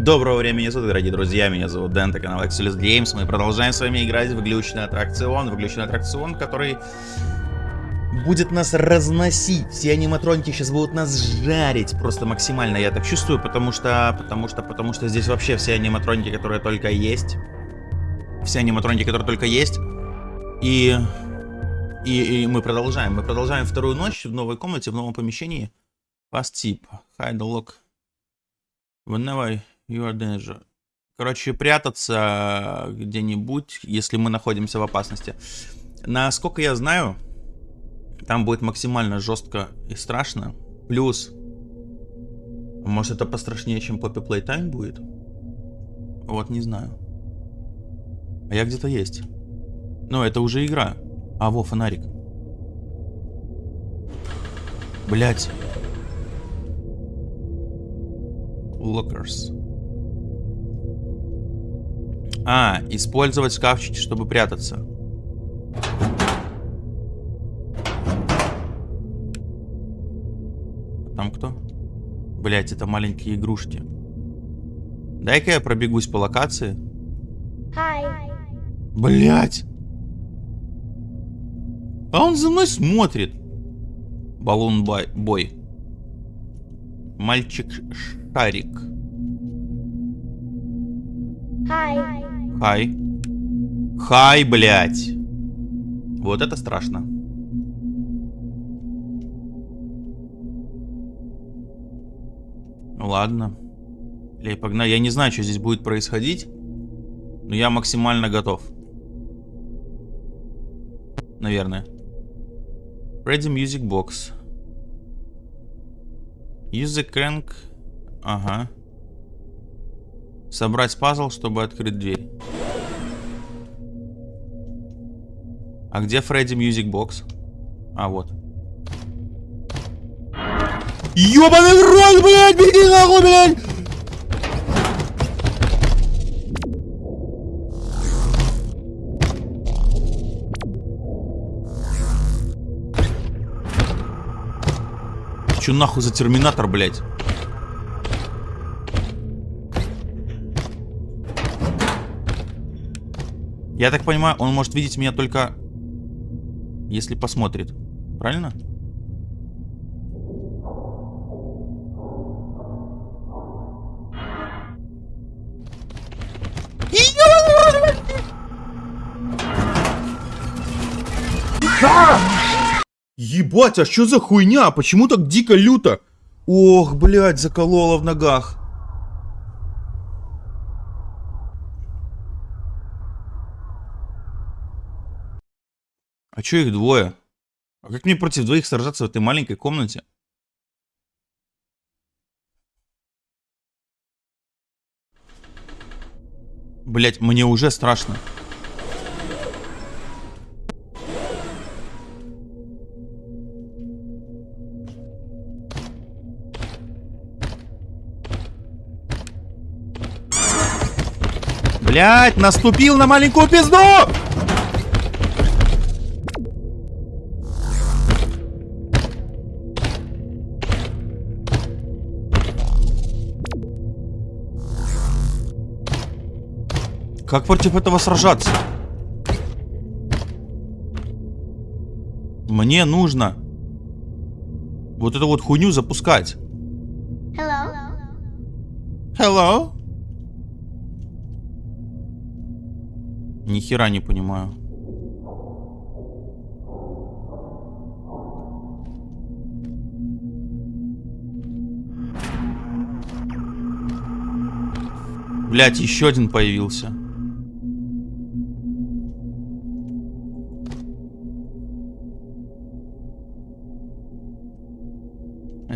Доброго времени суток, дорогие друзья, меня зовут Дэн, это канал Excelus Games. Мы продолжаем с вами играть в глючный аттракцион. В глючный аттракцион, который будет нас разносить. Все аниматроники сейчас будут нас жарить просто максимально, я так чувствую, потому что, потому что, потому что здесь вообще все аниматроники, которые только есть. Все аниматроники, которые только есть. И, и, и мы продолжаем. Мы продолжаем вторую ночь в новой комнате, в новом помещении. Fast tip. Hide lock. Whenever you are danger. Короче, прятаться где-нибудь, если мы находимся в опасности. Насколько я знаю, там будет максимально жестко и страшно. Плюс, может это пострашнее, чем Poppy Playtime будет? Вот, не знаю. А я где-то есть. Но это уже игра. А, во, фонарик. Блять. Lockers. А, использовать шкафчики, чтобы прятаться. Там кто? Блять, это маленькие игрушки. Дай-ка я пробегусь по локации. Блять. А он за мной смотрит. Баллон бой. Мальчик Шарик. Хай. Хай. Хай, блядь. Вот это страшно. Ладно. Или погнали. Я не знаю, что здесь будет происходить. Но я максимально готов. Наверное. Freddy Music Box. Use the crank. Ага. Собрать пазл, чтобы открыть дверь. А где Freddy Music Box? А, вот. Ёбаный в рот, блядь, беги нахуй, блядь! Чё нахуй за терминатор, блядь? Я так понимаю, он может видеть меня только если посмотрит. Правильно? Ебать, а что за хуйня? Почему так дико люто? Ох, блядь, заколола в ногах. А чё их двое? А как мне против двоих сражаться в этой маленькой комнате? Блять, мне уже страшно. Блять, наступил на маленькую пизду! Как против этого сражаться? Мне нужно вот эту вот хуйню запускать. Hello? Hello? Ни хера не понимаю. Блять, еще один появился.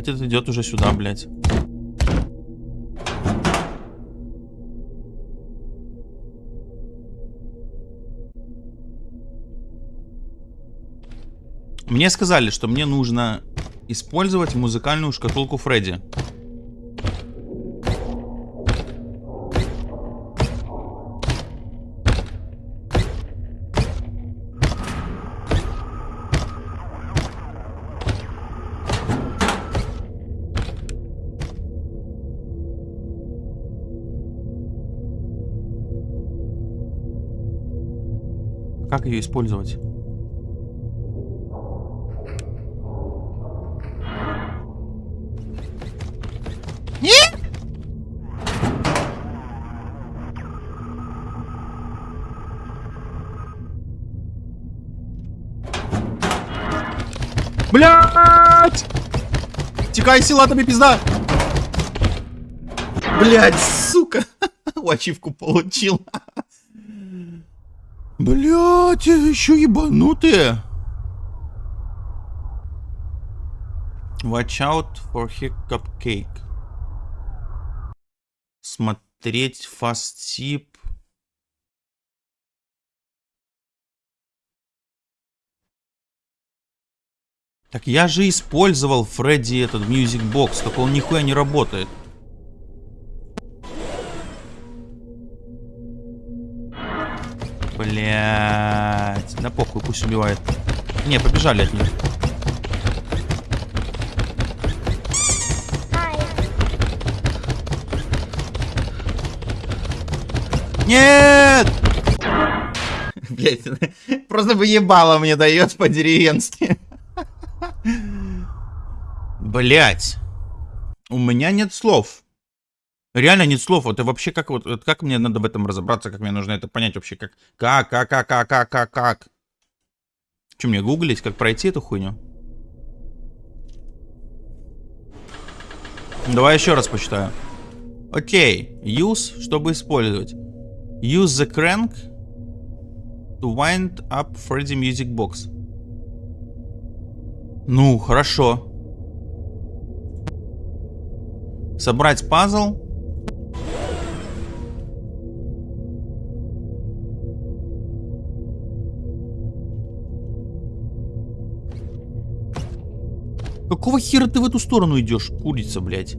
Этот идет уже сюда, блядь. Мне сказали, что мне нужно использовать музыкальную шкатулку Фредди. Как ее использовать? Блять! Текай, сила, тебе пизда! Блять, сука! Ачивку получил. Блять, еще ебанутые. Watch out for hiccup cake. Смотреть fast tip. Так я же использовал Фредди этот Music Box, только он нихуя не работает. Блять. Да похуй, пусть убивает. Не, побежали от них. Нет! Блять, просто бы ебало мне дает по-деревенски. Блять. У меня нет слов. Реально нет слов. Вот вообще как вот, вот как мне надо в этом разобраться, как мне нужно это понять вообще, как как как как как как как как. Что мне гуглить, как пройти эту хуйню? Давай еще раз почитаю. Окей, use, чтобы использовать. Use the crank to wind up Freddy Music Box. Ну, хорошо. Собрать пазл. Какого хера ты в эту сторону идешь, курица, блядь?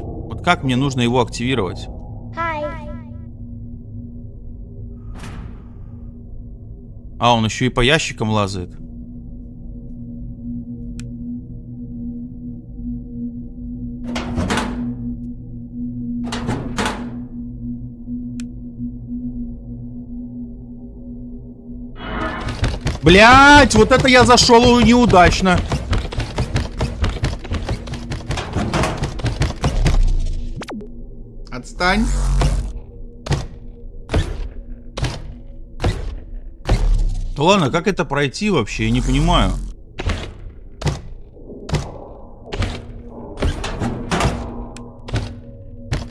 Вот как мне нужно его активировать? А, он еще и по ящикам лазает. Блять, вот это я зашел неудачно. Отстань. Да ладно, как это пройти вообще? Я не понимаю.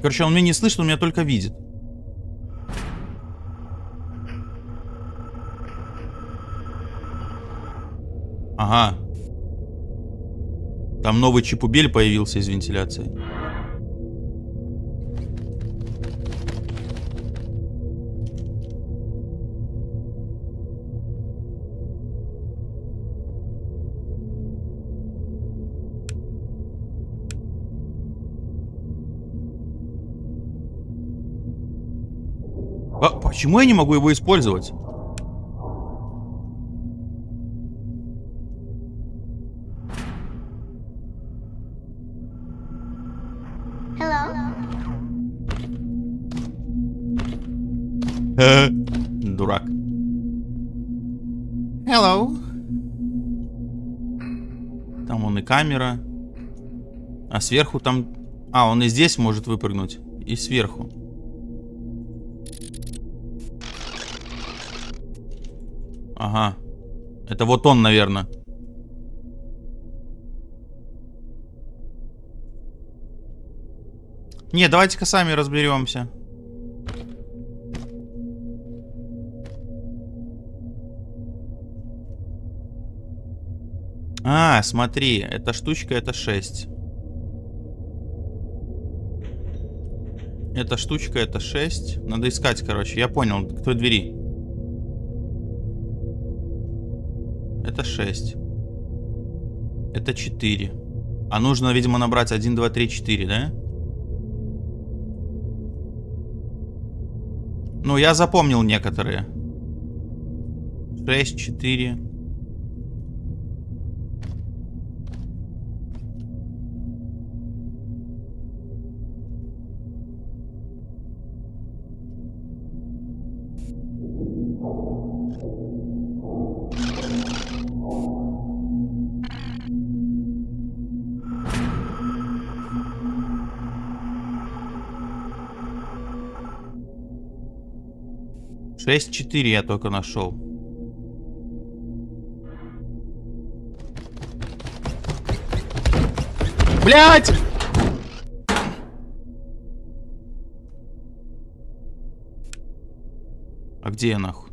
Короче, он меня не слышит, он меня только видит. Ага. Там новый чипубель появился из вентиляции. А почему я не могу его использовать? Дурак. Hello. Там он и камера. А сверху там... А, он и здесь может выпрыгнуть. И сверху. Ага. Это вот он, наверное. Не, давайте-ка сами разберемся. А, смотри, эта штучка это 6. Эта штучка это 6. Надо искать, короче. Я понял, к той двери. Это 6. Это 4. А нужно, видимо, набрать 1, 2, 3, 4, да? Ну, я запомнил некоторые. 6, 4. 6-4 я только нашел. Блять! А где я нахуй?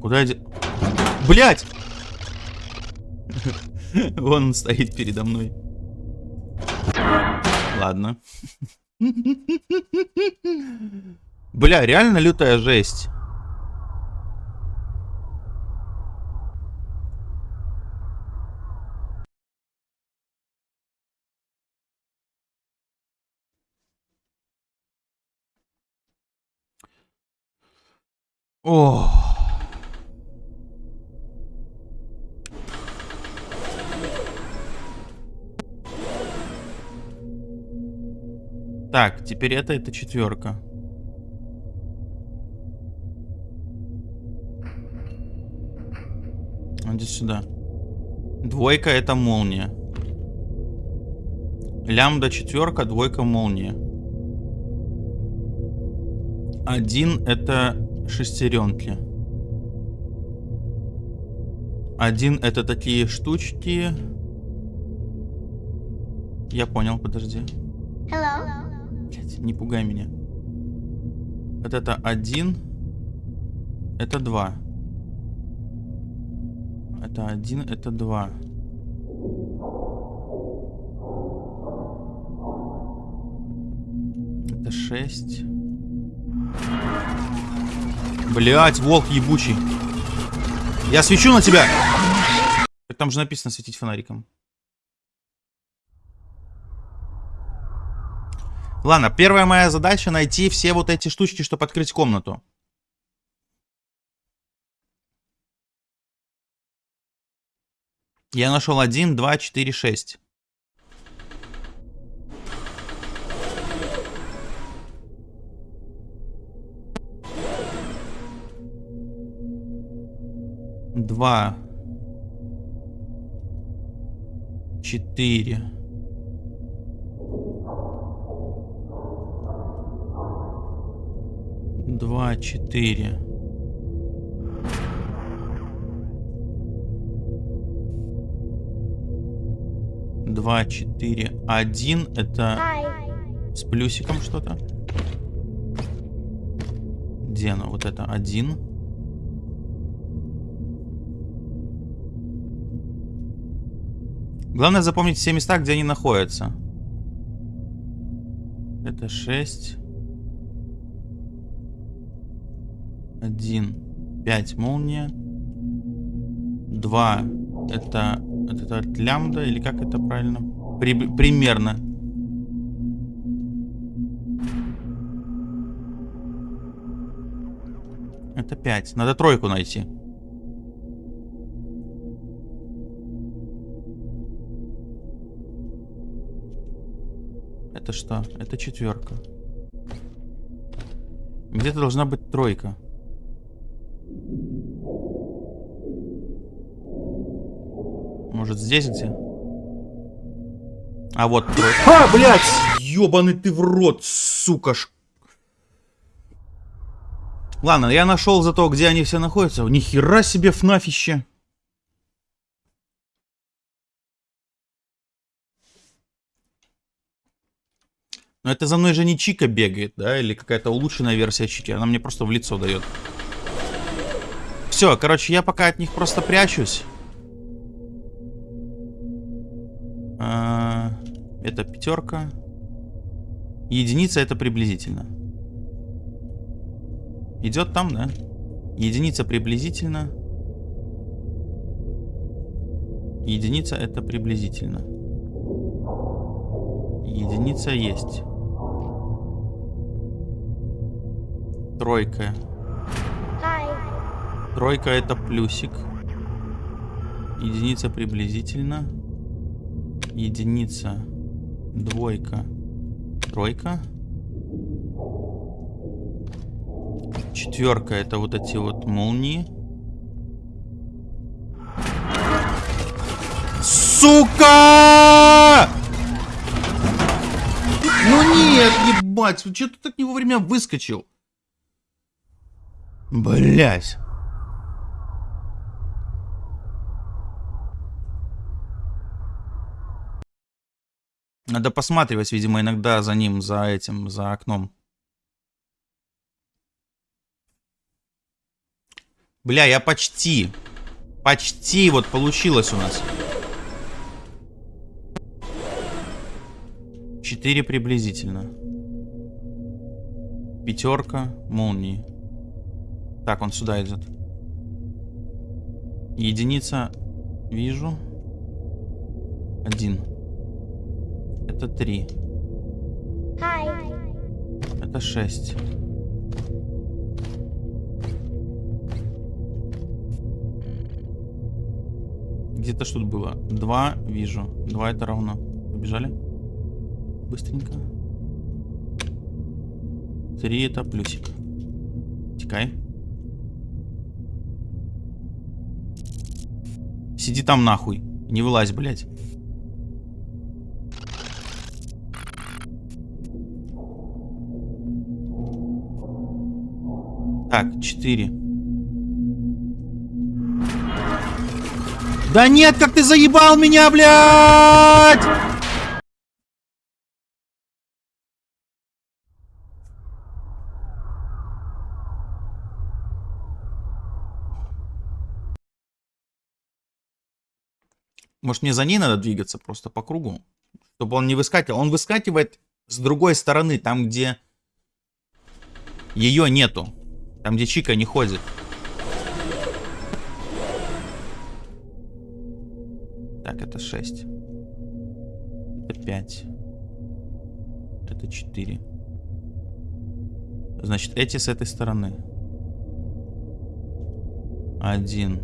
Куда я... Блять! Вон он стоит передо мной. Ладно. Бля, реально лютая жесть. О. Так, теперь это, это четверка. Иди сюда. Двойка это молния. Лямбда четверка, двойка молния. Один это шестеренки. Один это такие штучки. Я понял, подожди. Блять, не пугай меня. Вот это один. Это два. Это один, это два. Это шесть. Блять, волк ебучий. Я свечу на тебя. Там же написано светить фонариком. Ладно, первая моя задача найти все вот эти штучки, чтобы открыть комнату. Я нашел 1, 2, 4, 6. Два. Четыре. Два, четыре. Два, четыре, один. Это с плюсиком что-то. Где оно? Вот это один. Главное запомнить все места, где они находятся. Это 6. 1. 5 молния. 2. Это, это от лямбда, или как это правильно? При, примерно. Это 5. Надо тройку найти. Это что? Это четверка. Где-то должна быть тройка. Может здесь где? А вот тройка. А, блядь! Ёбаный ты в рот, сука. Ш... Ладно, я нашел зато, где они все находятся. Ни хера себе фнафище. Но это за мной же не Чика бегает, да? Или какая-то улучшенная версия Чики. Она мне просто в лицо дает. Все, короче, я пока от них просто прячусь. Это пятерка. Единица это приблизительно. Идет там, да? Единица приблизительно. Единица это приблизительно. Единица есть. Тройка. Тройка это плюсик. Единица приблизительно. Единица. Двойка. Тройка. Четверка это вот эти вот молнии. Сука! Ну нет, ебать, что ты так не вовремя выскочил? Блять. Надо посматривать, видимо, иногда за ним, за этим, за окном. Бля, я почти. Почти вот получилось у нас. Четыре приблизительно. Пятерка молнии. Так, он сюда идет. Единица вижу. Один. Это три. Это шесть. Где-то что тут было? Два вижу. Два это равно. Побежали? Быстренько. Три это плюсик. Текай. Сиди там нахуй. Не вылазь, блядь. Так, четыре. Да нет, как ты заебал меня, блядь! Может, мне за ней надо двигаться просто по кругу? Чтобы он не выскакивал. Он выскакивает с другой стороны, там, где ее нету. Там, где Чика не ходит. Так, это 6. Это 5. Это 4. Значит, эти с этой стороны. Один.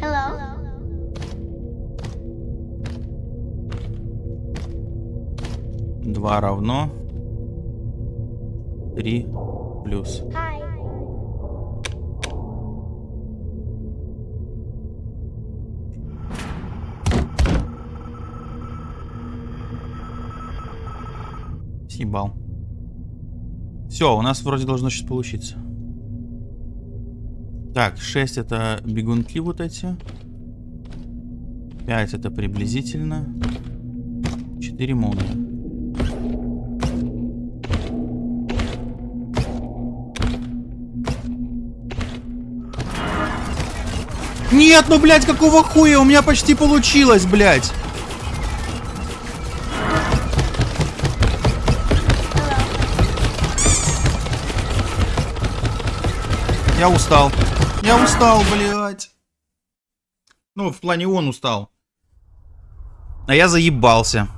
Hello. Два равно. Три плюс. Hi. Съебал. Все, у нас вроде должно сейчас получиться. Так, 6 это бегунки вот эти. 5 это приблизительно. 4 молния. Нет, ну, блядь, какого хуя? У меня почти получилось, блядь. Я устал. Я устал, блядь. Ну, в плане он устал. А я заебался.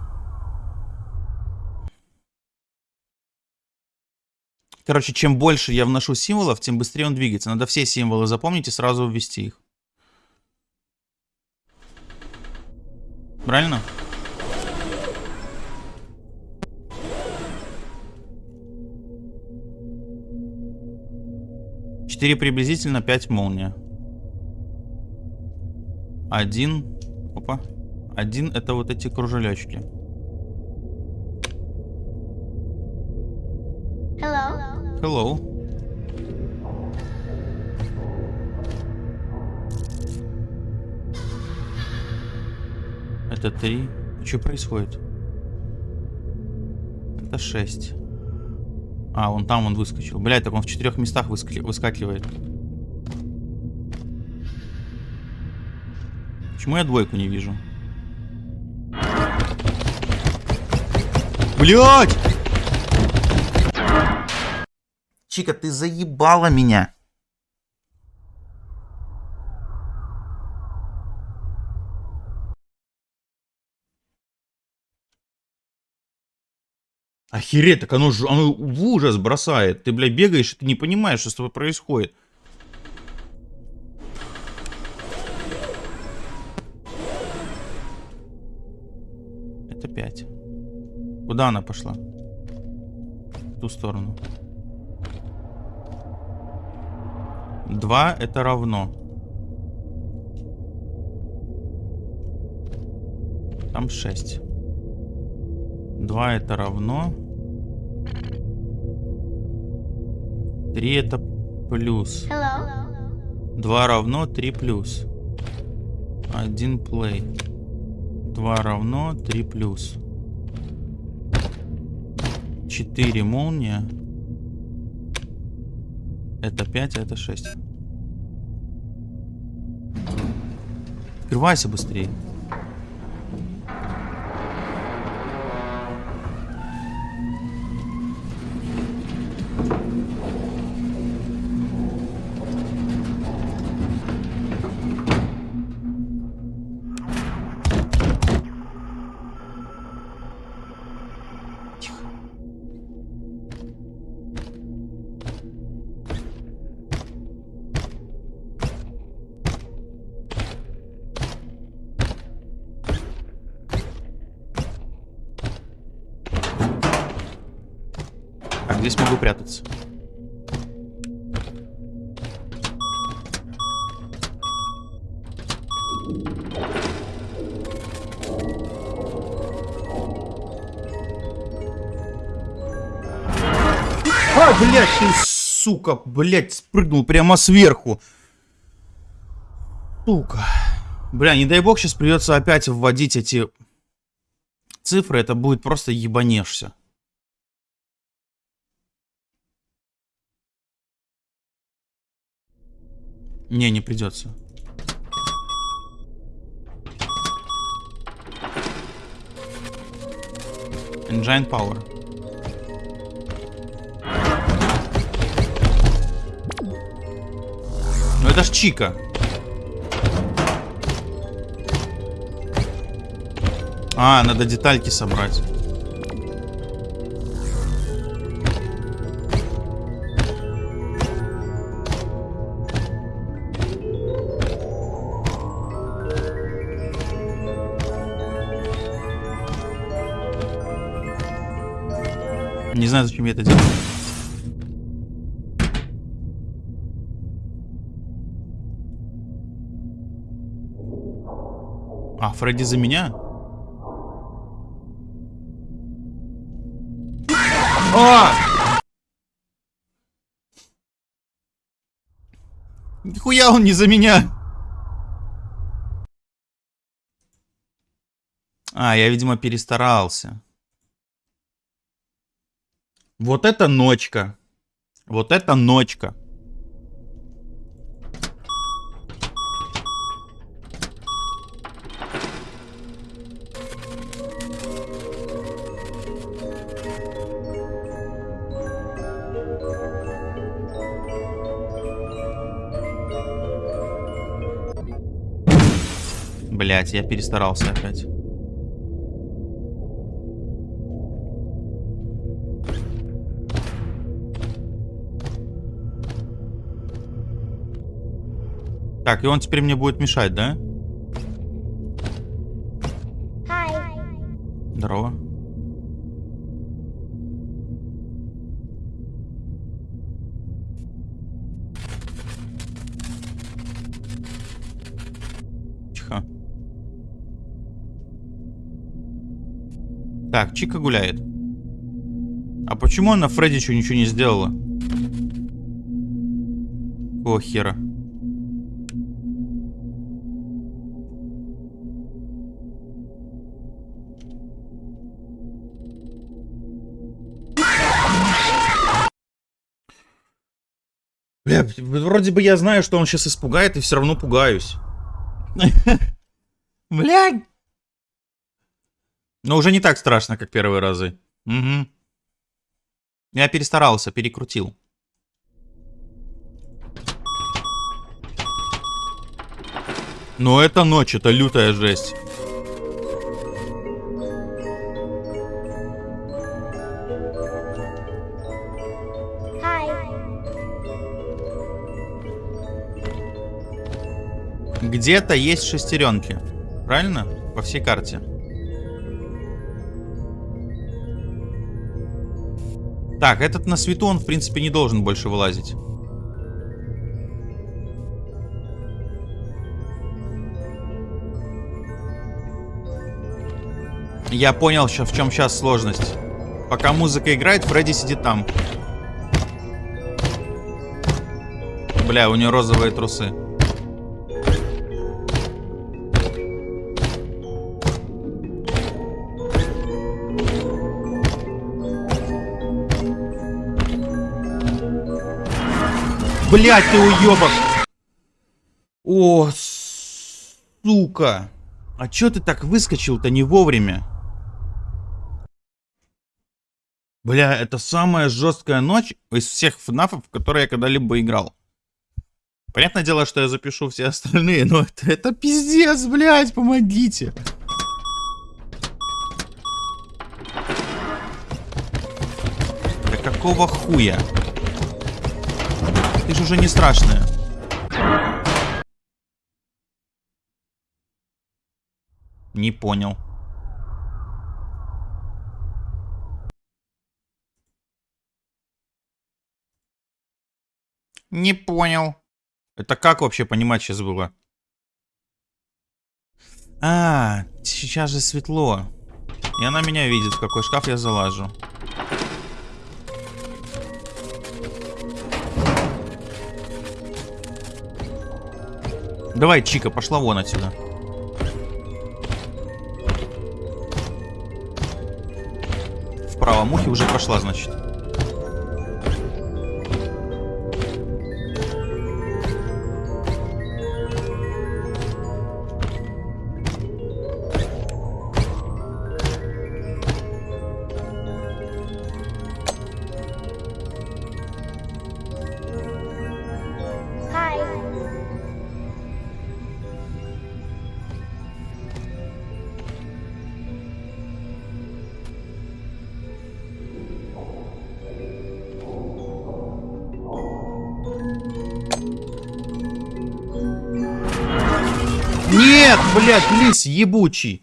Короче, чем больше я вношу символов, тем быстрее он двигается. Надо все символы запомнить и сразу ввести их. Правильно? Четыре приблизительно, пять молния. Один. Опа. Один это вот эти кружелечки. Hello. Hello. Это три. Что происходит? Это шесть. А, он там он выскочил. Блядь, так он в четырех местах выскли... выскакивает. Почему я двойку не вижу? Блять! Чика, ты заебала меня. Охереть, так оно, оно в ужас бросает. Ты, блядь, бегаешь, и ты не понимаешь, что с тобой происходит. Это 5. Куда она пошла? В ту сторону. 2 это равно. Там 6. 2 это равно. 3 это плюс. 2 равно 3 плюс. 1 плей. 2 равно 3 плюс. 4 молния. Это 5, а это 6. Открывайся быстрее. Так, здесь могу прятаться. А, блядь, ты, сука, блядь, спрыгнул прямо сверху. Сука. Бля, не дай бог сейчас придется опять вводить эти цифры, это будет просто ебанешься. Не, не придется. Engine Power. Ну это ж Чика. А, надо детальки собрать. Не знаю, зачем я это делаю. А, Фредди за меня? А! Нихуя он не за меня. А, я, видимо, перестарался. Вот это ночка. Вот это ночка. Блять, я перестарался опять. Так, и он теперь мне будет мешать, да? Здорово. Тихо. Так, Чика гуляет. А почему она Фредди еще ничего не сделала? О, хера. Бля, вроде бы я знаю, что он сейчас испугает, и все равно пугаюсь. Блядь. Но уже не так страшно, как первые разы. Угу. Я перестарался, перекрутил. Но это ночь, это лютая жесть. Где-то есть шестеренки. Правильно? По всей карте. Так, этот на свету, он в принципе не должен больше вылазить. Я понял, в чем сейчас сложность. Пока музыка играет, Фредди сидит там. Бля, у нее розовые трусы. Блять, ты уебок! О, сука! А чё ты так выскочил-то не вовремя? Бля, это самая жесткая ночь из всех фнафов, в которые я когда-либо играл. Понятное дело, что я запишу все остальные, но это, это пиздец, блядь, помогите. Да какого хуя? Ты же уже не страшная. Не понял. Не понял. Это как вообще понимать сейчас было? А, сейчас же светло. И она меня видит, в какой шкаф я залажу. Давай, Чика, пошла вон отсюда. Вправо мухи уже прошла, значит. Лис ебучий.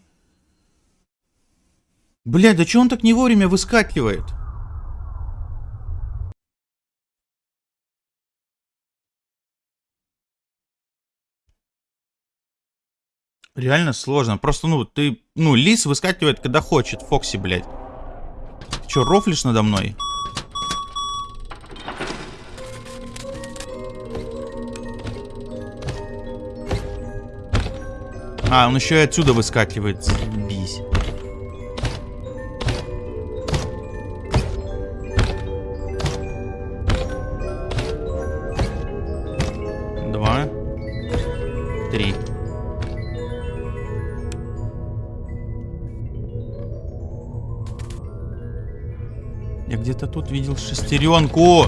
Блядь, да че он так не вовремя выскакивает? Реально сложно. Просто, ну, ты... Ну, лис выскакивает, когда хочет. Фокси, блядь. Ты че, рофлишь надо мной? А, он еще и отсюда выскакивает. Бись. Два. Три. Я где-то тут видел шестеренку.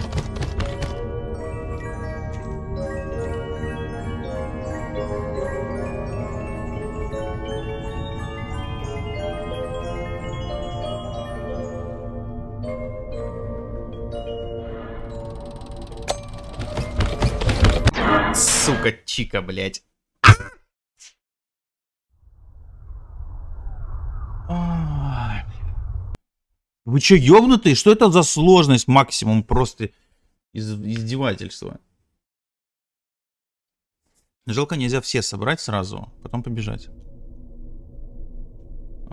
Блядь. Вы чё, ёбнутые? Что это за сложность максимум? Просто из издевательства. Жалко нельзя все собрать сразу, потом побежать.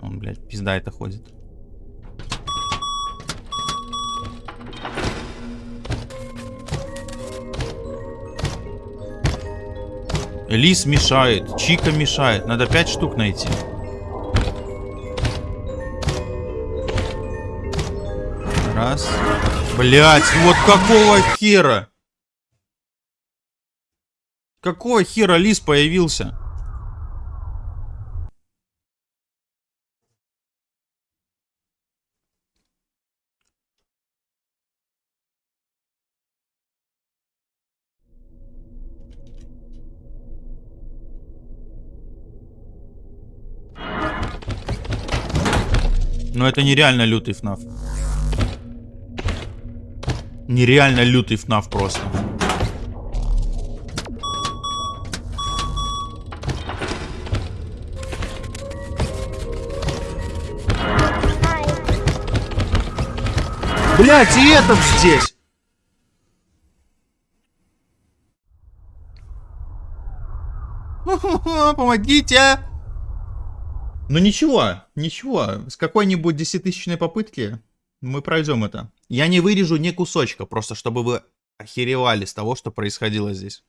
Он, блядь, пизда это ходит. Лис мешает, Чика мешает. Надо пять штук найти. Раз. Блять, вот какого хера? Какого хера лис появился? Но это нереально лютый ФНАФ. Нереально лютый ФНАФ просто. Блять, и этот здесь! Помогите! Ну ничего, ничего. С какой-нибудь десятитысячной попытки мы пройдем это. Я не вырежу ни кусочка, просто чтобы вы охеревали с того, что происходило здесь.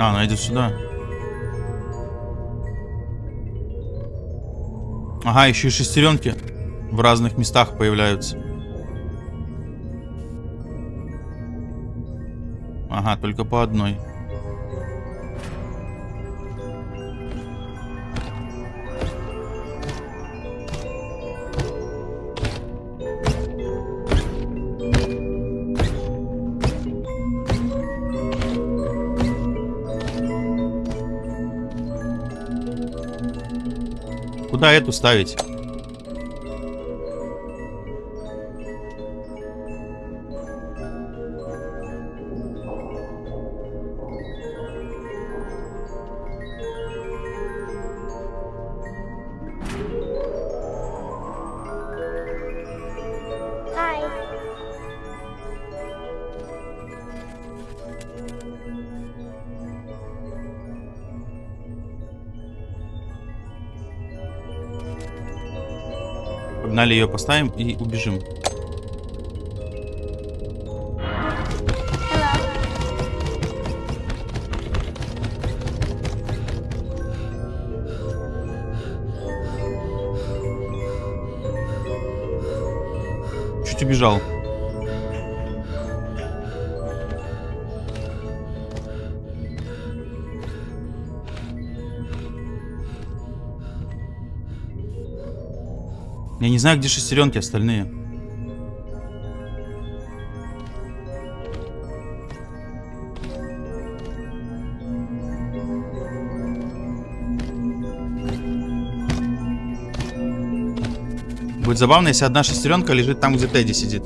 А, она идет сюда. Ага, еще и шестеренки в разных местах появляются. Ага, только по одной. Куда эту ставить? Погнали ее поставим и убежим. Чуть убежал. Я не знаю, где шестеренки остальные. Будет забавно, если одна шестеренка лежит там, где Тедди сидит.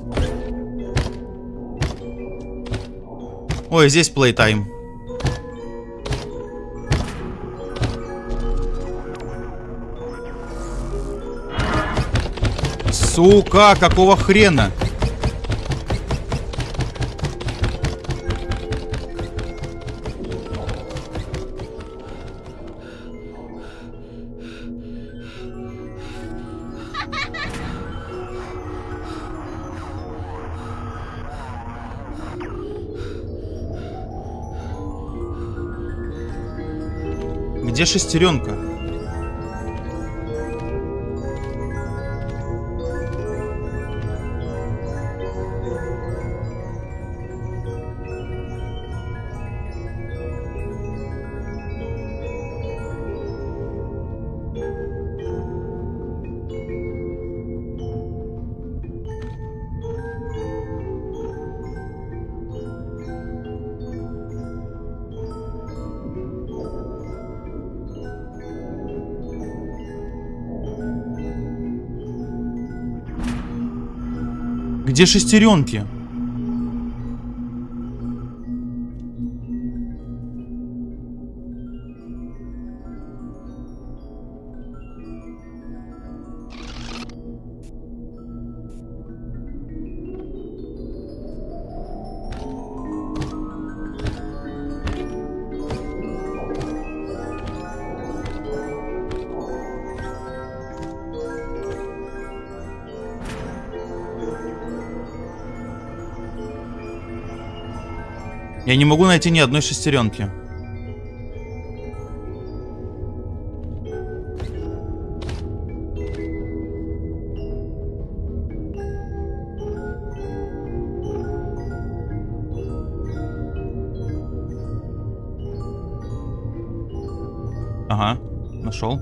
Ой, здесь плейтайм. Сука, какого хрена? Где шестеренка? Где шестеренки? Я не могу найти ни одной шестеренки. Ага, нашел.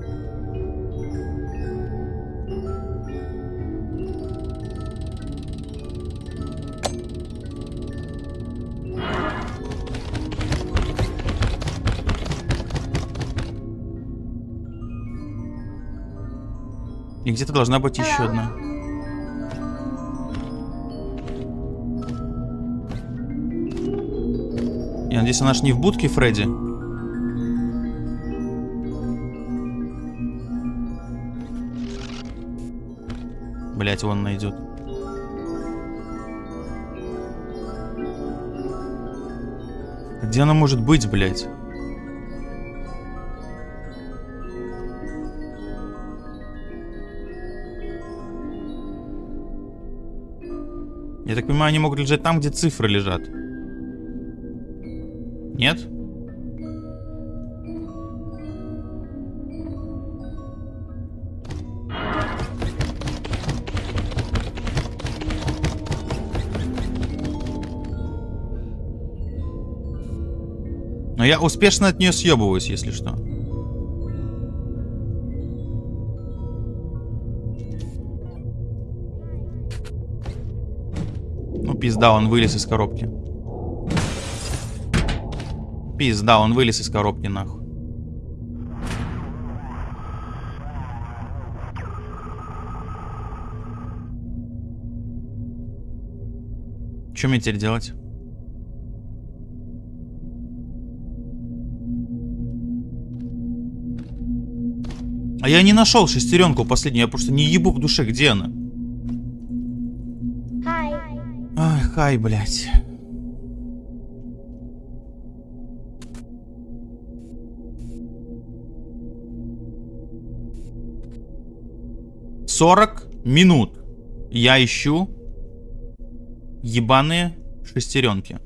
И где-то должна быть еще одна. Я надеюсь, она ж не в будке Фредди. Блять, вон найдет. Где она может быть, блядь? Понимаю, они могут лежать там, где цифры лежат. Нет? Но я успешно от нее съебываюсь, если что. Пизда, он вылез из коробки. Пизда, он вылез из коробки, нахуй. Что мне теперь делать? А я не нашел шестеренку последнюю, я просто не ебу в душе, где она? Ай, хай, блядь. Сорок минут я ищу ебаные шестеренки.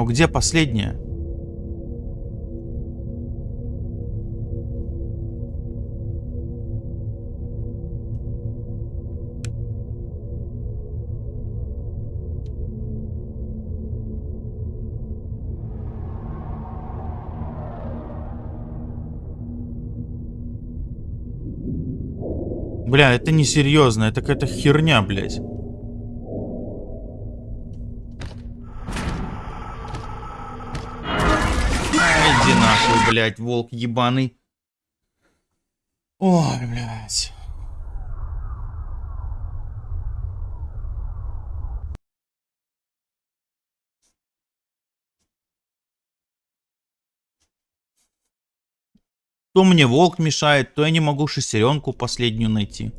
Но где последняя? Бля, это не серьезно, это какая-то херня, блядь. Блядь, волк ебаный. Ой, блядь. То мне волк мешает, то я не могу шестеренку последнюю найти.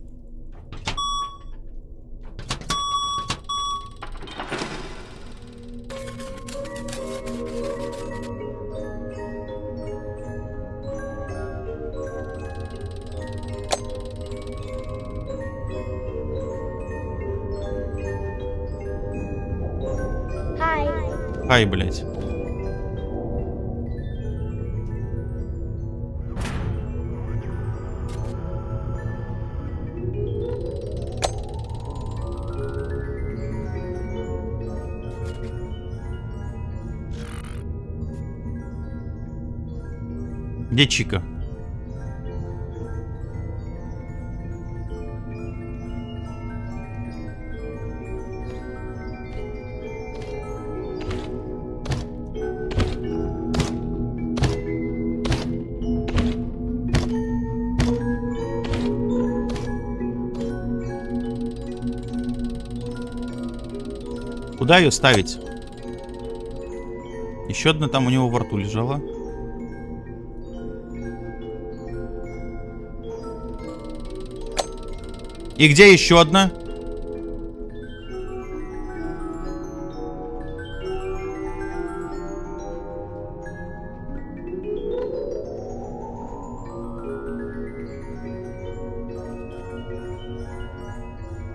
Хай, блядь. Где Чика? Куда ее ставить? Еще одна там у него во рту лежала. И где еще одна?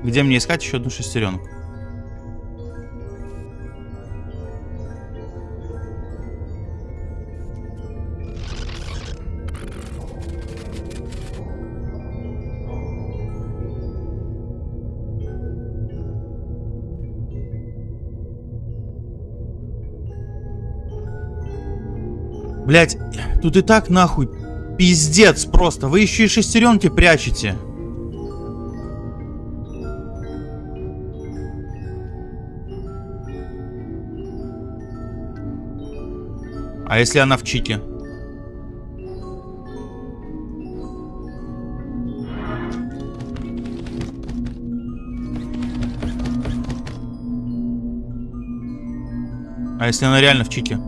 Где мне искать еще одну шестеренку? Блять, тут и так нахуй пиздец просто. Вы еще и шестеренки прячете. А если она в чите? А если она реально в чите?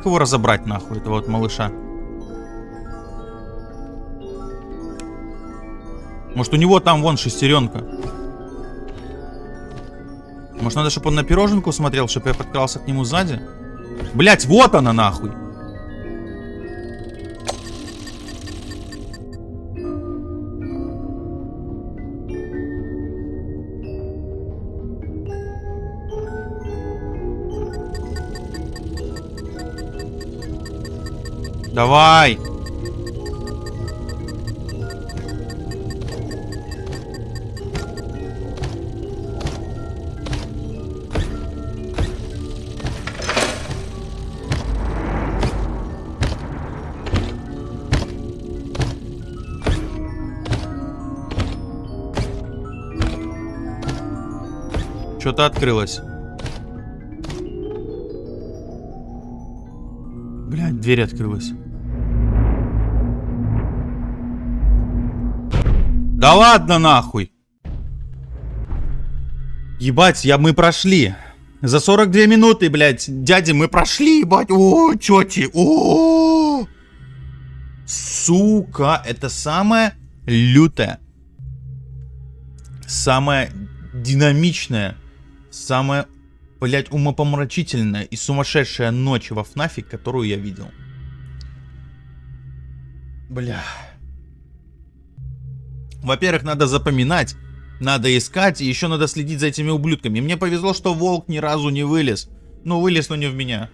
Как его разобрать нахуй, этого вот малыша? Может у него там вон шестеренка? Может надо, чтобы он на пироженку смотрел, чтобы я подкрался к нему сзади? Блять, вот она нахуй! Давай! Что-то открылось. Блядь, дверь открылась. Да ладно нахуй. Ебать, я, мы прошли. За 42 минуты, блядь, дяди, мы прошли, ебать. О, тети, о, Сука, это самое лютое. Самое динамичное самая, блядь, умопомрачительная и сумасшедшая ночь во ФНАФе, которую я видел. Бля. Во-первых, надо запоминать, надо искать, и еще надо следить за этими ублюдками. Мне повезло, что волк ни разу не вылез. Ну, вылез, но не в меня.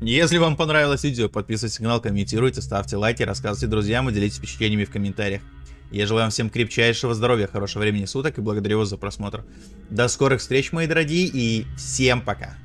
Если вам понравилось видео, подписывайтесь на канал, комментируйте, ставьте лайки, рассказывайте друзьям и делитесь впечатлениями в комментариях. Я желаю вам всем крепчайшего здоровья, хорошего времени суток и благодарю вас за просмотр. До скорых встреч, мои дорогие, и всем пока.